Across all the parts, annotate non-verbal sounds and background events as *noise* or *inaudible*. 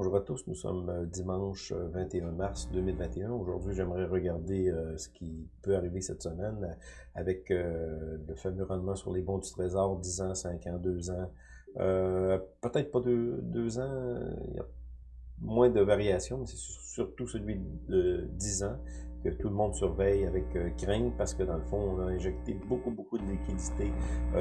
Bonjour à tous, nous sommes euh, dimanche 21 euh, mars 2021. Aujourd'hui, j'aimerais regarder euh, ce qui peut arriver cette semaine avec le fameux rendement sur les bons du Trésor, 10 ans, 5 ans, 2 ans. Peut-être pas 2 ans, il y a moins de variations, mais c'est surtout celui de 10 ans que tout le monde surveille avec crainte parce que dans le fond, on a injecté beaucoup, beaucoup de liquidités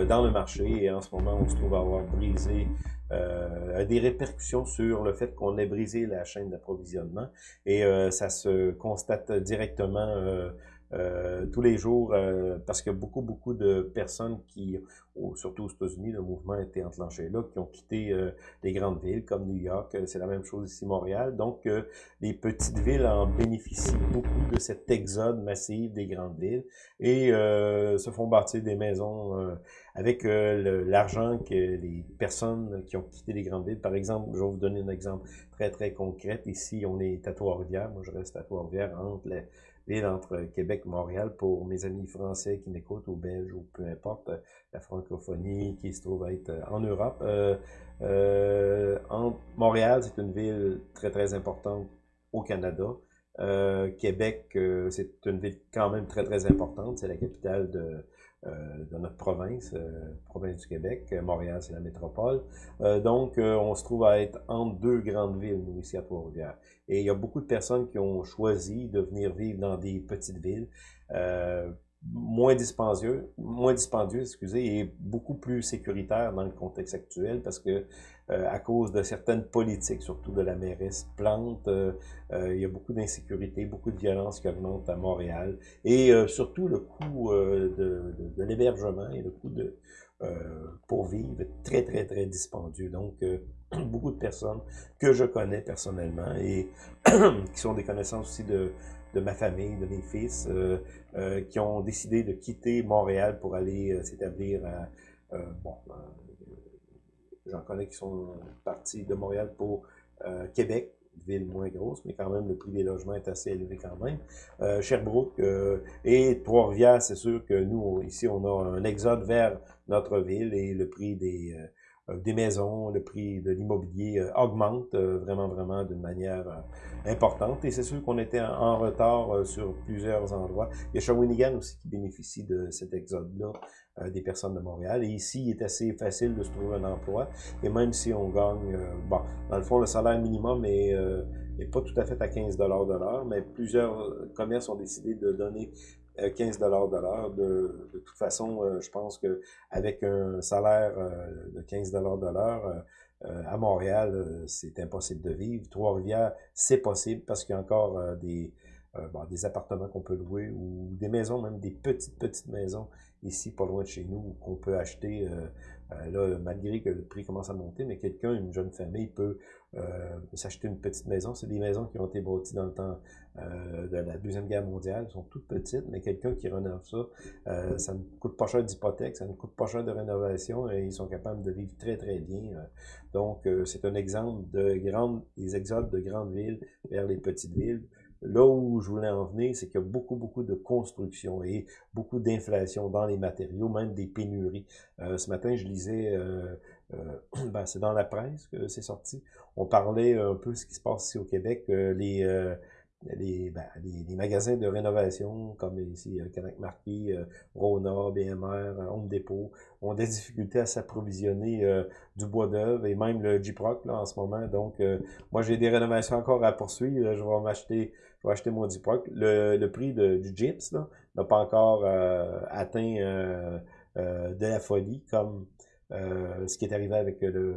dans le marché et en ce moment, on se trouve à avoir brisé euh, des répercussions sur le fait qu'on ait brisé la chaîne d'approvisionnement et euh, ça se constate directement euh, euh, tous les jours, euh, parce que beaucoup, beaucoup de personnes qui, surtout aux États-Unis, le mouvement a été enclenché là, qui ont quitté euh, les grandes villes comme New York, c'est la même chose ici Montréal. Donc, les petites villes en bénéficient beaucoup de cet exode massif des grandes villes et se font bâtir des maisons avec l'argent que les personnes qui ont quitté les grandes villes. Par exemple, je vais vous donner un exemple très, très concret. Ici, on est à Trois-Rivières. Moi, je reste à Trois-Rivières entre les entre Québec et Montréal pour mes amis français qui m'écoutent, ou belges, ou peu importe, la francophonie qui se trouve être euh, en Europe. Euh, euh, Montréal, c'est une ville très, très importante au Canada. Québec, c'est une ville quand même très, très importante. C'est la capitale de, euh, de notre province, euh, province du Québec. Montréal, c'est la métropole. Euh, donc, on se trouve à être entre deux grandes villes, nous, ici à Trois-Rivières. Et il y a beaucoup de personnes qui ont choisi de venir vivre dans des petites villes moins dispendieux, moins dispendieux, excusez, et beaucoup plus sécuritaire dans le contexte actuel parce que euh, à cause de certaines politiques, surtout de la mairesse Plante, euh, euh, il y a beaucoup d'insécurité, beaucoup de violence qui augmente à Montréal et surtout le coût de, de, de l'hébergement et le coût de pour vivre très très très dispendieux. Donc *clears throat* beaucoup de personnes que je connais personnellement et *clears throat* qui sont des connaissances aussi de de ma famille, de mes fils, euh, euh, qui ont décidé de quitter Montréal pour aller euh, s'établir à... bon, j'en connais qui sont partis de Montréal pour Québec, ville moins grosse, mais quand même, le prix des logements est assez élevé quand même. Sherbrooke et Trois-Rivières, c'est sûr que nous, ici, on a un exode vers notre ville et le prix des euh, des maisons, le prix de l'immobilier euh, augmente euh, vraiment, vraiment d'une manière importante. Et c'est sûr qu'on était en retard sur plusieurs endroits. Il y a Shawinigan aussi qui bénéficie de cet exode-là des personnes de Montréal. Et ici, il est assez facile de se trouver un emploi. Et même si on gagne, bon, dans le fond, le salaire minimum est, pas tout à fait à 15 de l'heure, mais plusieurs commerces ont décidé de donner 15 dollars de l'heure. De, toute façon, euh, je pense que avec un salaire euh, de 15 dollars de l'heure, euh, à Montréal, c'est impossible de vivre. Trois-Rivières, c'est possible parce qu'il y a encore des, des appartements qu'on peut louer ou des maisons, même des petites, petites maisons ici, pas loin de chez nous, qu'on peut acheter, là, malgré que le prix commence à monter, mais quelqu'un, une jeune famille, peut euh, s'acheter une petite maison. C'est des maisons qui ont été bâties dans le temps euh, de la Deuxième Guerre mondiale. Elles sont toutes petites, mais quelqu'un qui rénove ça, euh, ça ne coûte pas cher d'hypothèque, ça ne coûte pas cher de rénovation et ils sont capables de vivre très, très bien. Donc, c'est un exemple de grandes, des exodes de grandes villes vers les petites villes. Là où je voulais en venir, c'est qu'il y a beaucoup, beaucoup de construction et beaucoup d'inflation dans les matériaux, même des pénuries. ce matin, je lisais euh, *clears throat* ben, c'est dans la presse que c'est sorti. On parlait un peu de ce qui se passe ici au Québec, euh, les, euh, les, ben, les, les, magasins de rénovation comme ici Canac Marquis, Rona, BMR, Home Depot ont des difficultés à s'approvisionner du bois d'œuvre et même le Jiproc là en ce moment. Donc moi j'ai des rénovations encore à poursuivre. Je vais m'acheter je vais acheter mon Jiproc. Le, prix du gyps n'a pas encore atteint de la folie comme euh, ce qui est arrivé avec le, le,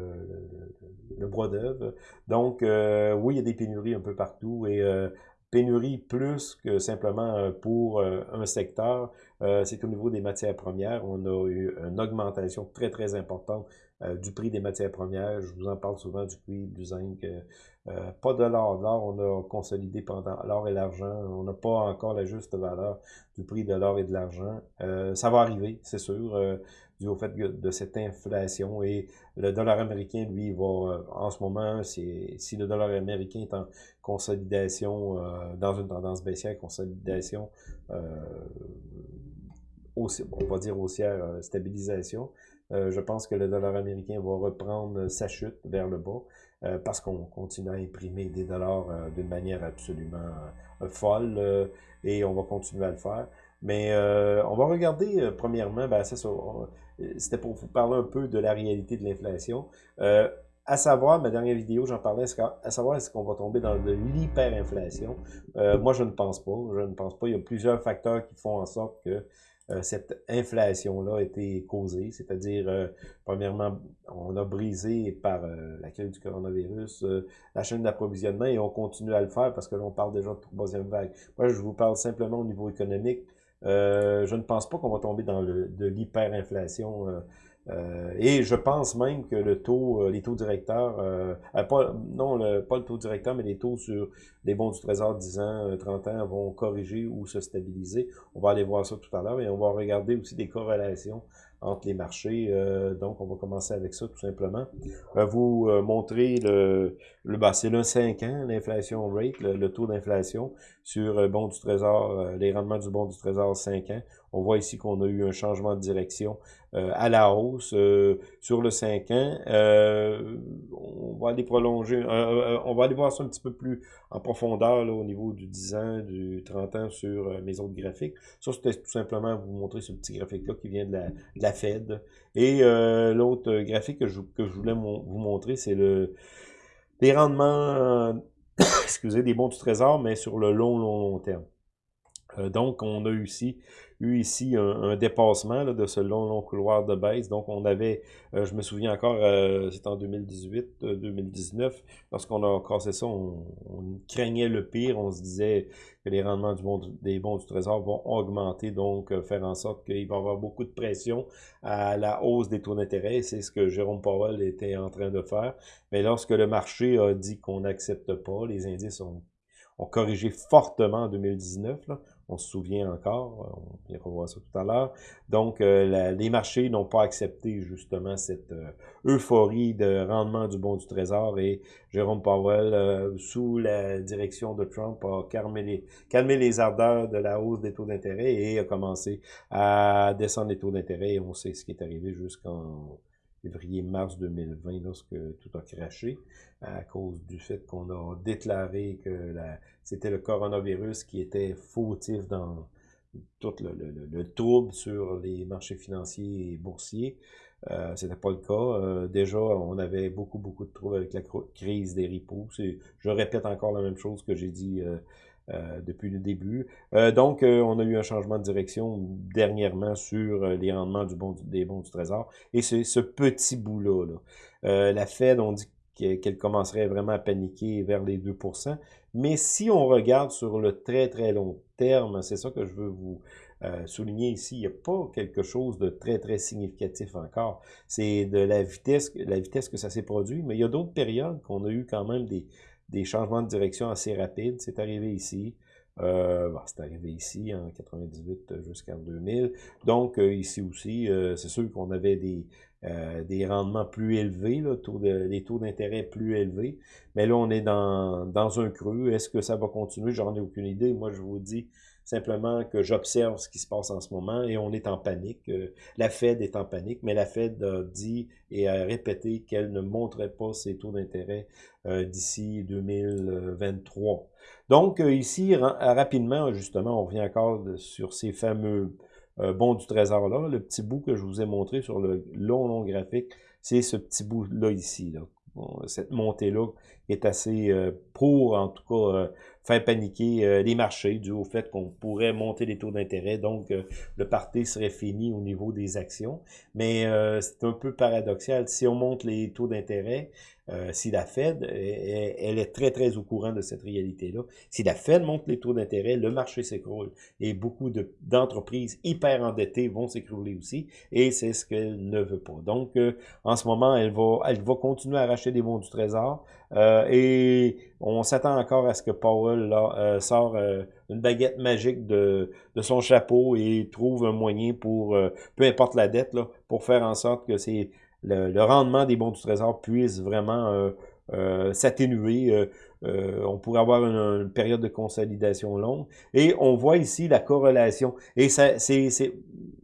le bois d'œuvre. Donc, euh, oui, il y a des pénuries un peu partout et euh, pénurie plus que simplement pour un secteur, c'est au niveau des matières premières. On a eu une augmentation très, très importante du prix des matières premières. Je vous en parle souvent du cuivre, du zinc. pas de l'or. L'or, on a consolidé pendant l'or et l'argent. On n'a pas encore la juste valeur du prix de l'or et de l'argent. ça va arriver, c'est sûr au fait de cette inflation. Et le dollar américain, lui, va, euh, en ce moment, si le dollar américain est en consolidation, euh, dans une tendance baissière, consolidation, euh, on va dire haussière, stabilisation, je pense que le dollar américain va reprendre sa chute vers le bas. parce qu'on continue à imprimer des dollars d'une manière absolument folle et on va continuer à le faire. Mais on va regarder premièrement, ben, c'était pour vous parler un peu de la réalité de l'inflation. À savoir, ma dernière vidéo, j'en parlais, à savoir est-ce qu'on va tomber dans de l'hyperinflation. Euh, moi, je ne pense pas. Je ne pense pas. Il y a plusieurs facteurs qui font en sorte que euh, cette inflation-là a été causée. C'est-à-dire, euh, premièrement, on a brisé par la crise du coronavirus la chaîne d'approvisionnement et on continue à le faire parce que là, on parle déjà de troisième vague. Moi, je vous parle simplement au niveau économique. je ne pense pas qu'on va tomber dans le, de l'hyperinflation euh, et je pense même que le taux, euh, les taux directeurs, euh, pas, non, le, pas le taux directeur, mais les taux sur les bons du Trésor 10 ans, 30 ans vont corriger ou se stabiliser. On va aller voir ça tout à l'heure et on va regarder aussi des corrélations entre les marchés. donc, on va commencer avec ça tout simplement. vous montrer le, le bah, c'est le 5 ans, l'inflation rate, le, taux d'inflation sur bon du Trésor, les rendements du bon du Trésor 5 ans. On voit ici qu'on a eu un changement de direction euh, à la hausse euh, sur le 5 ans. Euh, on va aller prolonger, on va aller voir ça un petit peu plus en profondeur là, au niveau du 10 ans, du 30 ans sur mes autres graphiques. Ça, c'était tout simplement vous montrer ce petit graphique-là qui vient de la, de la Fed. Et l'autre graphique que je, que je voulais vous montrer, c'est le les rendements, *coughs* excusez, des bons du trésor, mais sur le long, long, long terme. Donc, on a eu ici eu ici un, dépassement de ce long, long couloir de baisse. Donc, on avait, euh, je me souviens encore, euh, c'était en 2018, 2019, euh, lorsqu'on a cassé ça, on, craignait le pire. On se disait que les rendements du des bons du Trésor vont augmenter, donc faire en sorte qu'il va y avoir beaucoup de pression à la hausse des taux d'intérêt. C'est ce que Jérôme Powell était en train de faire. Mais lorsque le marché a dit qu'on n'accepte pas, les indices ont, ont corrigé fortement en 2019. Là on se souvient encore, on va revoir ça tout à l'heure. Donc, euh, les marchés n'ont pas accepté justement cette euh, euphorie de rendement du bon du Trésor et Jérôme Powell, euh, sous la direction de Trump, a calmé les, ardeurs de la hausse des taux d'intérêt et a commencé à descendre les taux d'intérêt on sait ce qui est arrivé jusqu'en février-mars 2020 lorsque tout a craché à cause du fait qu'on a déclaré que c'était le coronavirus qui était fautif dans tout le, le, le, trouble sur les marchés financiers et boursiers. Euh, C'était pas le cas. Euh, déjà, on avait beaucoup, beaucoup de troubles avec la crise des repos. Je répète encore la même chose que j'ai dit euh, depuis le début. Euh, donc, euh, on a eu un changement de direction dernièrement sur les rendements du bon, des bons du Trésor. Et c'est ce petit bout-là. Là. la Fed, on dit qu'elle commencerait vraiment à paniquer vers les 2% Mais si on regarde sur le très, très long terme, c'est ça que je veux vous souligner ici, il n'y a pas quelque chose de très, très significatif encore. C'est de la vitesse, la vitesse que ça s'est produit, mais il y a d'autres périodes qu'on a eu quand même des, des changements de direction assez rapides. C'est arrivé ici. Euh, c'est arrivé ici en 98 jusqu'en 2000. Donc, euh, ici aussi, euh, c'est sûr qu'on avait des, des rendements plus élevés, là, taux de, les taux d'intérêt plus élevés. Mais là, on est dans, dans un creux. Est-ce que ça va continuer? J'en ai aucune idée. Moi, je vous dis, simplement que j'observe ce qui se passe en ce moment et on est en panique. Euh, la Fed est en panique, mais la Fed a dit et a répété qu'elle ne montrait pas ses taux d'intérêt euh, d'ici 2023. Donc euh, ici, rapidement, justement, on revient encore sur ces fameux bons du trésor-là. Le petit bout que je vous ai montré sur le long, long graphique, c'est ce petit bout-là ici. Cette montée-là est assez pour, en tout cas, faire paniquer euh, les marchés dû au fait qu'on pourrait monter les taux d'intérêt. Donc, euh, le parti serait fini au niveau des actions. Mais euh, c'est un peu paradoxal. Si on monte les taux d'intérêt, si la Fed, elle, est très, très au courant de cette réalité-là. Si la Fed monte les taux d'intérêt, le marché s'écroule. Et beaucoup d'entreprises hyper endettées vont s'écrouler aussi. Et c'est ce qu'elle ne veut pas. Donc, en ce moment, elle va, elle va continuer à racheter des bons du trésor. Et on s'attend encore à ce que Powell euh, sort euh, une baguette magique de, son chapeau et trouve un moyen pour, euh, peu importe la dette, là, pour faire en sorte que c'est le, rendement des bons du trésor puisse vraiment s'atténuer. on pourrait avoir une, période de consolidation longue. Et on voit ici la corrélation. Et ça, c'est,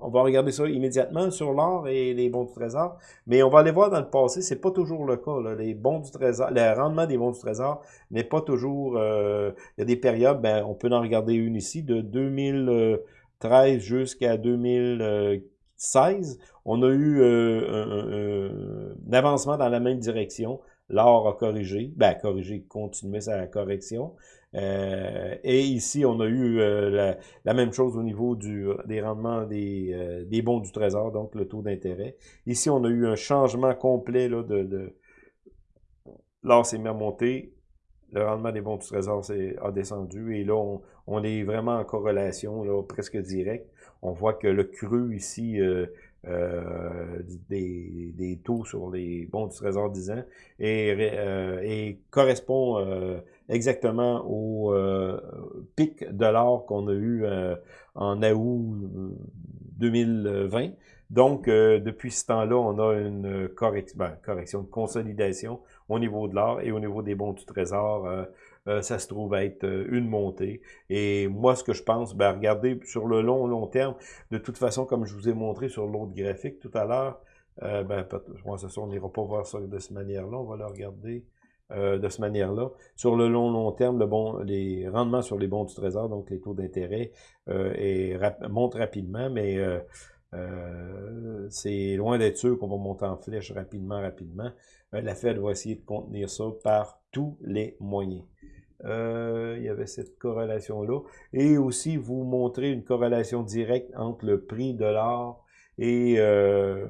on va regarder ça immédiatement sur l'or et les bons du trésor. Mais on va aller voir dans le passé, c'est pas toujours le cas. Les bons du trésor, le rendement des bons du trésor n'est pas toujours. il y a des périodes, ben, on peut en regarder une ici de 2013 jusqu'à 2016 on a eu euh, un, avancement dans la même direction. L'or a corrigé, ben corrigé, continué sa correction. Euh, et ici, on a eu euh, la, même chose au niveau des rendements des, des bons du trésor, donc le taux d'intérêt. Ici, on a eu un changement complet là, de, de l'or s'est mis à monter, le rendement des bons du trésor a descendu et là, on, on, est vraiment en corrélation là, presque directe. On voit que le cru ici euh, des, des, taux sur les bons du Trésor 10 ans et, euh, et correspond euh, exactement au pic de l'or qu'on a eu en août 2020. Donc, depuis ce temps-là, on a une correction, ben, correction, de consolidation au niveau de l'or et au niveau des bons du Trésor euh, ça se trouve être euh, une montée. Et moi, ce que je pense, ben, regardez, sur le long, long terme, de toute façon, comme je vous ai montré sur l'autre graphique tout à l'heure, euh, ben, moi, ça, on n'ira pas voir ça de cette manière-là, on va le regarder euh, de cette manière-là. Sur le long, long terme, le bon, les rendements sur les bons du trésor, donc les taux d'intérêt, montent rapidement, mais c'est loin d'être sûr qu'on va monter en flèche rapidement, rapidement. la Fed va essayer de contenir ça par tous les moyens. Euh, il y avait cette corrélation-là. Et aussi, vous montrer une corrélation directe entre le prix de l'or et euh,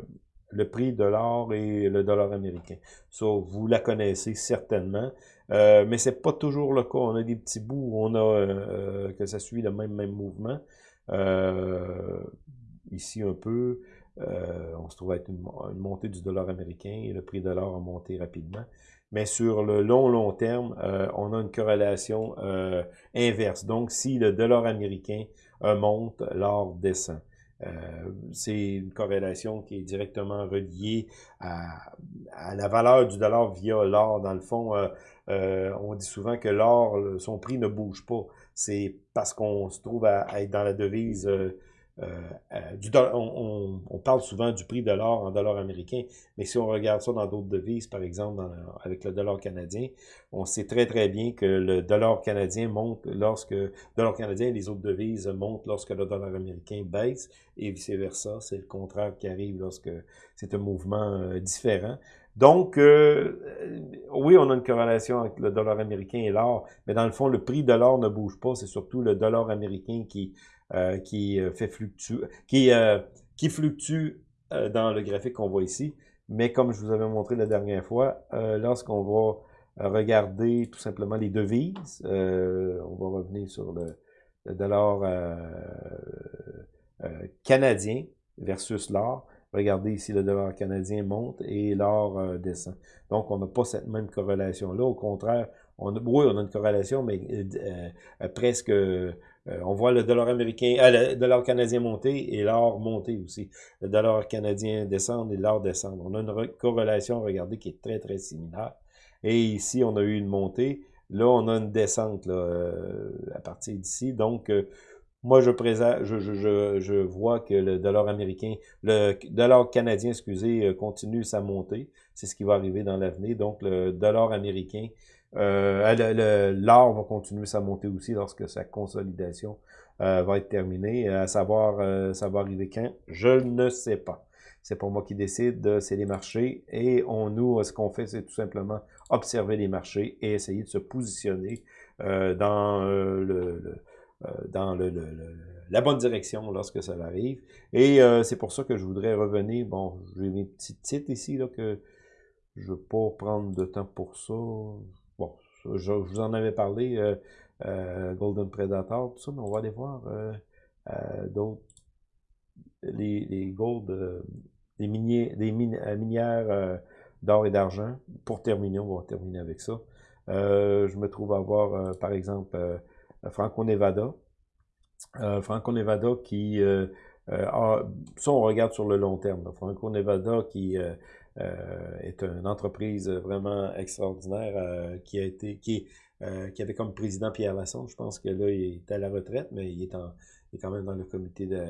le prix de l'or et le dollar américain. Ça, vous la connaissez certainement. Euh, mais c'est pas toujours le cas. On a des petits bouts où on a euh, que ça suit le même, même mouvement. ici un peu. on se trouve être une, une, montée du dollar américain et le prix de l'or a monté rapidement mais sur le long, long terme, euh, on a une corrélation euh, inverse. Donc, si le dollar américain euh, monte, l'or descend. c'est une corrélation qui est directement reliée à, la valeur du dollar via l'or. Dans le fond, on dit souvent que l'or, son prix ne bouge pas. C'est parce qu'on se trouve à, être dans la devise euh, euh, du on, on, parle souvent du prix de l'or en dollars américains, mais si on regarde ça dans d'autres devises, par exemple avec le dollar canadien, on sait très très bien que le dollar canadien monte lorsque le dollar canadien et les autres devises montent lorsque le dollar américain baisse et vice versa. C'est le contraire qui arrive lorsque c'est un mouvement euh, différent. Donc, oui, on a une corrélation avec le dollar américain et l'or, mais dans le fond, le prix de l'or ne bouge pas. C'est surtout le dollar américain qui euh, qui euh, fait fluctuer, qui, euh, qui fluctue dans le graphique qu'on voit ici. Mais comme je vous avais montré la dernière fois, lorsqu'on va regarder tout simplement les devises, on va revenir sur le, le dollar canadien versus l'or. Regardez ici, le dollar canadien monte et l'or descend. Donc, on n'a pas cette même corrélation-là. Au contraire, on a, oui, on a une corrélation, mais presque euh, on voit le dollar américain, euh, le dollar canadien monter et l'or monter aussi. Le dollar canadien descendre et l'or descendre. On a une corrélation, regardez, qui est très, très similaire. Et ici, on a eu une montée. Là, on a une descente euh, à partir d'ici. Donc, moi, je, présente, je, vois que le dollar américain, le dollar canadien, excusez, continue sa montée. C'est ce qui va arriver dans l'avenir. Donc, le dollar américain euh, L'or va continuer sa montée aussi lorsque sa consolidation euh, va être terminée. À savoir, euh, ça va arriver quand? Je ne sais pas. C'est pour moi qui décide, c'est les marchés. Et on, nous, ce qu'on fait, c'est tout simplement observer les marchés et essayer de se positionner euh, dans le, dans le, la bonne direction lorsque ça arrive. Et c'est pour ça que je voudrais revenir. Bon, j'ai mes petits titres ici là, que je ne veux pas prendre de temps pour ça je, vous en avais parlé, euh, euh, Golden Predator, tout ça, mais on va aller voir euh, d'autres, les, les gold, les, miniers, les minières d'or et d'argent. Pour terminer, on va terminer avec ça. je me trouve à voir, par exemple, Franco-Nevada. Franco-Nevada qui... ça, on regarde sur le long terme. Franco-Nevada qui est une entreprise vraiment extraordinaire qui a été qui qui avait comme président Pierre Lassonde. Je pense que là, il est à la retraite, mais il est, en, il est quand même dans le comité de,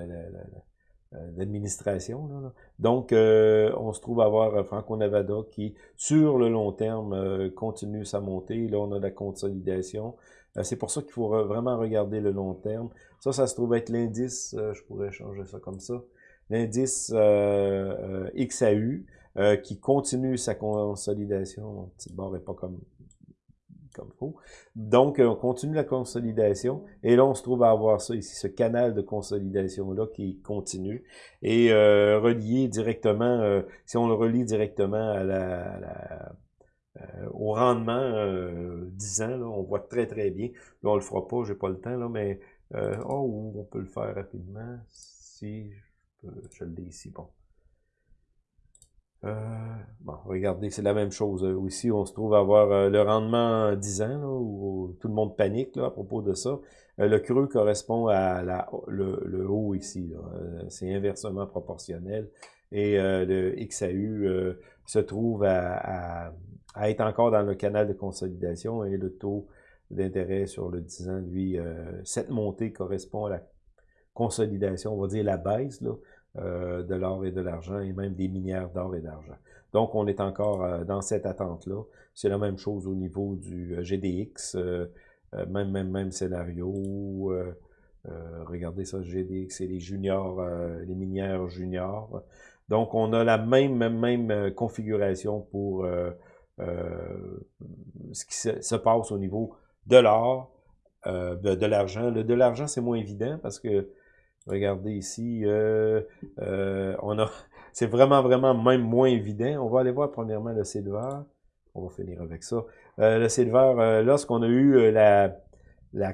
l'administration. Donc, on se trouve à avoir Franco-Nevada qui, sur le long terme, continue sa montée. Là, on a la consolidation. Euh, c'est pour ça qu'il faut vraiment regarder le long terme. Ça, ça se trouve être l'indice, euh, je pourrais changer ça comme ça, l'indice euh, qui continue sa consolidation. Mon petit bord n'est pas comme comme faut. Donc, on continue la consolidation. Et là, on se trouve à avoir ça ici, ce canal de consolidation-là qui continue. Et relié directement, si on le relie directement à la euh, au rendement euh, 10 ans, là, on voit très très bien. Là, on le fera pas, j'ai pas le temps, là, mais euh, oh, on peut le faire rapidement. Si je, je l'ai ici, bon. Euh, bon, regardez, c'est la même chose. Ici, on se trouve à avoir le rendement 10 ans, là, où tout le monde panique là, à propos de ça. le creux correspond à le, haut ici. C'est inversement proportionnel. Et le XAU se trouve à à être encore dans le canal de consolidation et le taux d'intérêt sur le 10 ans, lui, euh, cette montée correspond à la consolidation, on va dire la baisse là, euh, de l'or et de l'argent et même des minières d'or et d'argent. Donc, on est encore euh, dans cette attente-là. C'est la même chose au niveau du GDX, même, même, même scénario. regardez ça, GDX et les juniors, les minières juniors. Donc, on a la même, même, même configuration pour euh, ce qui se, passe au niveau de l'or, euh, de, l'argent. De l'argent, c'est moins évident parce que, regardez ici, euh, on a, *laughs* c'est vraiment, vraiment même moins évident. On va aller voir premièrement le silver. On va finir avec ça. le silver, lorsqu'on a eu la,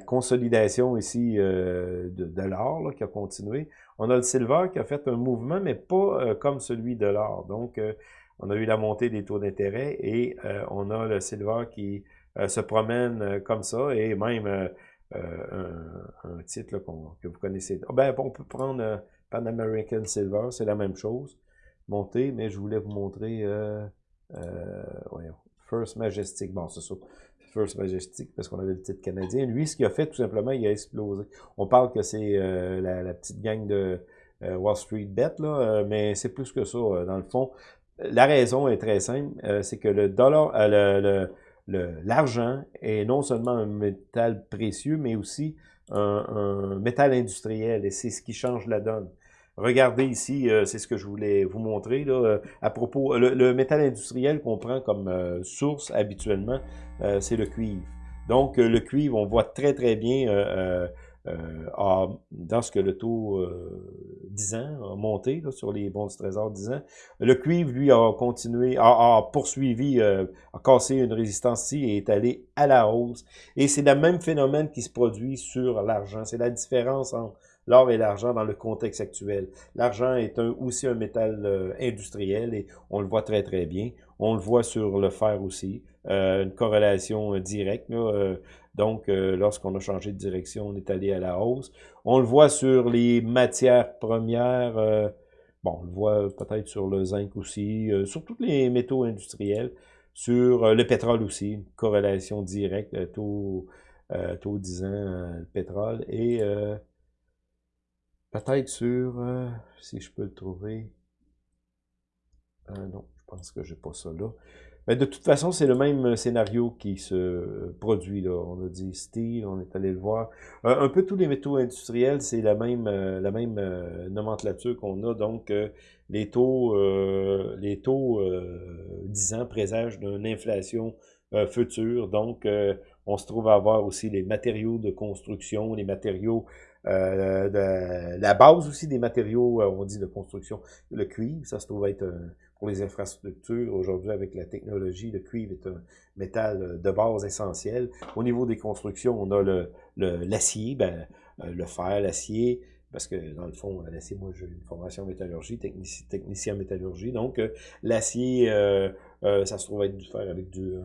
consolidation ici de, de l'or qui a continué, on a le silver qui a fait un mouvement, mais pas comme celui de l'or. Donc, on a eu la montée des taux d'intérêt et euh, on a le silver qui euh, se promène euh, comme ça et même un, titre que vous connaissez. Ah, ben, on peut prendre Pan American Silver, c'est la même chose. Monter, mais je voulais vous montrer First Majestic. Bon, c'est ça. First Majestic, parce qu'on avait le titre canadien. Lui, ce qu'il a fait, tout simplement, il a explosé. On parle que c'est la, petite gang de Wall Street Bet, là, mais c'est plus que ça. dans le fond, la raison est très simple, euh, c'est que le dollar, euh, le, l'argent est non seulement un métal précieux, mais aussi un, métal industriel, et c'est ce qui change la donne. Regardez ici, euh, c'est ce que je voulais vous montrer là, à propos. Le, métal industriel qu'on prend comme source habituellement, c'est le cuivre. Donc le cuivre, on voit très très bien euh, dans ce que le taux euh, 10 ans a monté sur les bons du trésor 10 ans. Le cuivre, lui, a continué, a, poursuivi, euh, a cassé une résistance ici et est allé à la hausse. Et c'est le même phénomène qui se produit sur l'argent. C'est la différence entre l'or et l'argent dans le contexte actuel. L'argent est aussi un métal euh, industriel et on le voit très très bien. On le voit sur le fer aussi, euh, une corrélation directe. Là, donc, euh, lorsqu'on a changé de direction, on est allé à la hausse. On le voit sur les matières premières. Euh, bon, on le voit peut-être sur le zinc aussi, euh, sur tous les métaux industriels, sur le pétrole aussi, une corrélation directe, taux, taux 10 ans, le pétrole, et peut-être sur, si je peux le trouver, non, pense que j'ai pas ça là. Mais de toute façon, c'est le même euh, scénario qui se produit. Là. On a dit steel, on est allé le voir. Euh, un peu tous les métaux industriels, c'est la même euh, la même nomenclature qu'on a. Donc, les taux, les taux 10 ans présagent d'une inflation future. Donc, on se trouve à avoir aussi les matériaux de construction, les matériaux de la base aussi des matériaux, on dit de construction, le cuivre, ça se trouve être pour les infrastructures. Aujourd'hui, avec la technologie, le cuivre est un métal euh, de base essentiel. Au niveau des constructions, on a le l'acier, ben, euh, le fer, l'acier, parce que dans le fond, l'acier, moi j'ai une formation métallurgie, technicien, métallurgie, donc euh, l'acier, ça se trouve être du fer avec du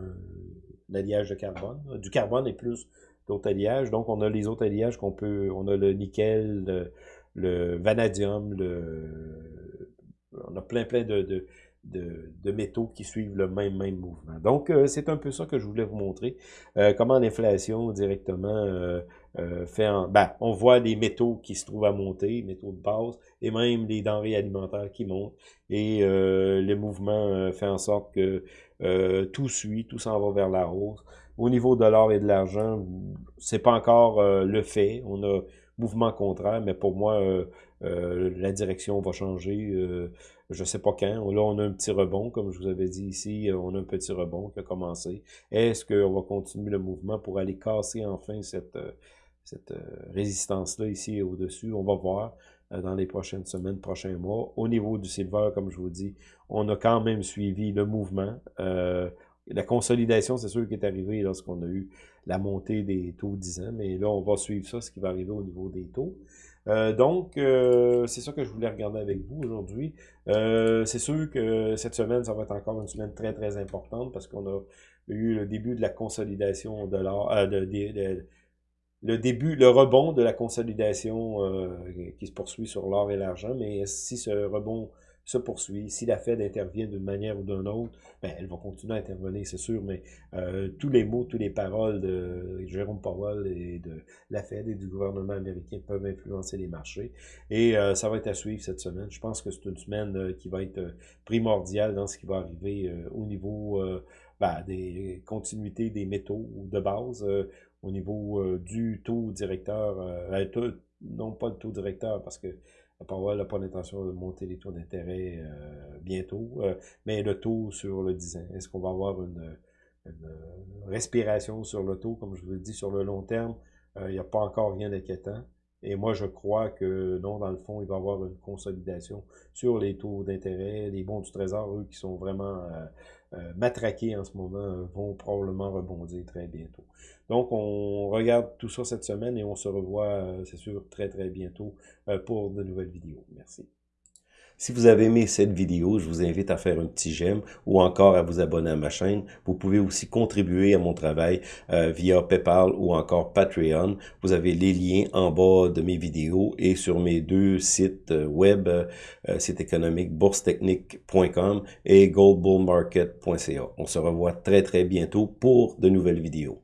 alliage de carbone, du carbone et plus d'autres alliages, donc on a les autres alliages qu'on peut, on a le nickel, le vanadium, le on a plein, plein de, de, métaux qui suivent le même, même mouvement. Donc, c'est un peu ça que je voulais vous montrer. comment l'inflation directement fait en... Ben, on voit les métaux qui se trouvent à monter, métaux de base, et même les denrées alimentaires qui montent. Et le mouvement fait en sorte que tout suit, tout s'en va vers la hausse. Au niveau de l'or et de l'argent, c'est pas encore le fait. On a mouvement contraire, mais pour moi, euh, euh, la direction va changer. Euh, je sais pas quand. Là, on a un petit rebond, comme je vous avais dit ici, on a un petit rebond qui a commencé. Est-ce qu'on va continuer le mouvement pour aller casser enfin cette, cette résistance-là ici au-dessus? On va voir dans les prochaines semaines, prochains mois. Au niveau du silver, comme je vous dis, on a quand même suivi le mouvement. la consolidation, c'est sûr qui est arrivée lorsqu'on a eu la montée des taux 10 ans, mais là, on va suivre ça, ce qui va arriver au niveau des taux. Euh, donc, euh, c'est ça que je voulais regarder avec vous aujourd'hui. Euh, c'est sûr que cette semaine, ça va être encore une semaine très, très importante parce qu'on a eu le début de la consolidation de l'or, de, le début, le rebond de la consolidation qui se poursuit sur l'or et l'argent, mais si ce rebond se poursuit. Si la Fed intervient d'une manière ou d'une autre, ben, elle va continuer à intervenir, c'est sûr, mais euh, tous les mots, toutes les paroles de Jérôme Powell et de la Fed et du gouvernement américain peuvent influencer les marchés. Et euh, ça va être à suivre cette semaine. Je pense que c'est une semaine euh, qui va être primordiale dans ce qui va arriver au niveau ben, des continuités des métaux de base, au niveau du taux directeur, non pas le taux directeur, parce que Powell n'a pas l'intention de monter les taux d'intérêt euh, bientôt, euh, mais le taux sur le 10 ans, est-ce qu'on va avoir une, respiration sur le taux, comme je vous l'ai dit, sur le long terme, euh, il n'y a pas encore rien d'inquiétant. Et moi, je crois que non, dans le fond, il va y avoir une consolidation sur les taux d'intérêt. Les bons du Trésor, eux, qui sont vraiment euh, matraqués en ce moment, euh, vont probablement rebondir très bientôt. Donc, on regarde tout ça cette semaine et on se revoit, euh, c'est sûr, très très bientôt pour de nouvelles vidéos. Merci. Si vous avez aimé cette vidéo, je vous invite à faire un petit j'aime ou encore à vous abonner à ma chaîne. Vous pouvez aussi contribuer à mon travail euh, via PayPal ou encore Patreon. Vous avez les liens en bas de mes vidéos et sur mes deux sites euh, web, euh, site économique boursetechnique.com et goldbullmarket.ca. On se revoit très très bientôt pour de nouvelles vidéos.